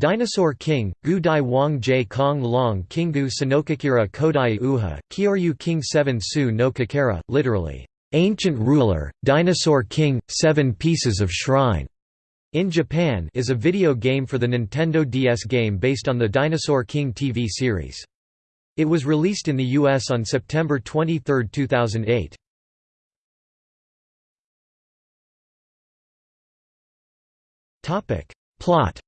Dinosaur King, Gu Dai Wang J Kong Long Kingu Sinokakira Kodai Uha, Kyoryu King 7 Su no Kakera, literally, Ancient Ruler, Dinosaur King, Seven Pieces of Shrine, in Japan is a video game for the Nintendo DS game based on the Dinosaur King TV series. It was released in the US on September 23, 2008. Plot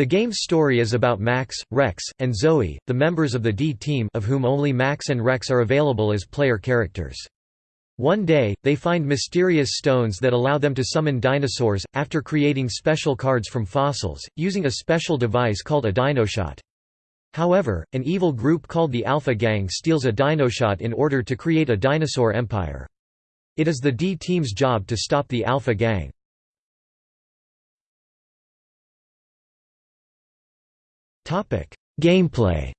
The game's story is about Max, Rex, and Zoe, the members of the D-Team of whom only Max and Rex are available as player characters. One day, they find mysterious stones that allow them to summon dinosaurs, after creating special cards from fossils, using a special device called a Dinoshot. However, an evil group called the Alpha Gang steals a Dinoshot in order to create a dinosaur empire. It is the D-Team's job to stop the Alpha Gang. Gameplay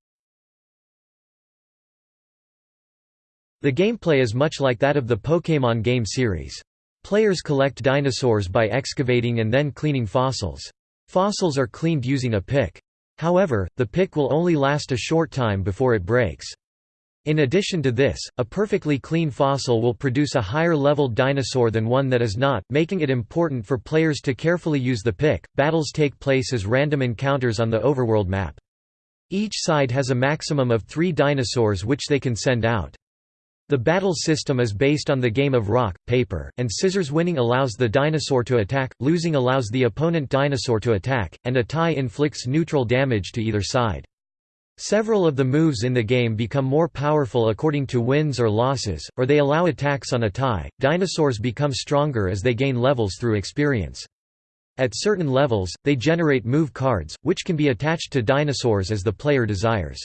The gameplay is much like that of the Pokémon game series. Players collect dinosaurs by excavating and then cleaning fossils. Fossils are cleaned using a pick. However, the pick will only last a short time before it breaks. In addition to this, a perfectly clean fossil will produce a higher leveled dinosaur than one that is not, making it important for players to carefully use the pick. Battles take place as random encounters on the overworld map. Each side has a maximum of three dinosaurs which they can send out. The battle system is based on the game of rock, paper, and scissors winning allows the dinosaur to attack, losing allows the opponent dinosaur to attack, and a tie inflicts neutral damage to either side. Several of the moves in the game become more powerful according to wins or losses, or they allow attacks on a tie. Dinosaurs become stronger as they gain levels through experience. At certain levels, they generate move cards, which can be attached to dinosaurs as the player desires.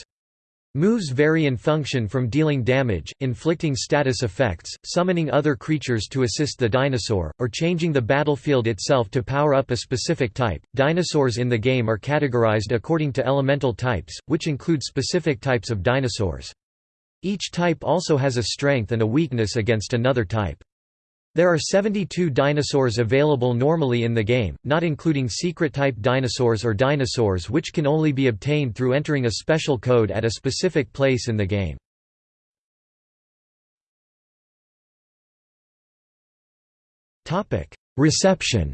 Moves vary in function from dealing damage, inflicting status effects, summoning other creatures to assist the dinosaur, or changing the battlefield itself to power up a specific type. Dinosaurs in the game are categorized according to elemental types, which include specific types of dinosaurs. Each type also has a strength and a weakness against another type. There are 72 dinosaurs available normally in the game, not including secret-type dinosaurs or dinosaurs which can only be obtained through entering a special code at a specific place in the game. Reception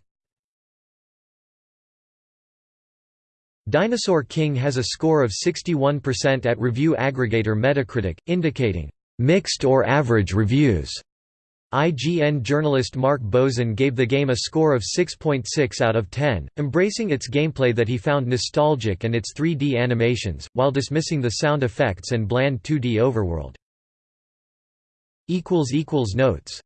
Dinosaur King has a score of 61% at review aggregator Metacritic, indicating, "...mixed or average reviews." IGN journalist Mark Bozon gave the game a score of 6.6 out of 10, embracing its gameplay that he found nostalgic and its 3D animations, while dismissing the sound effects and bland 2D overworld. Notes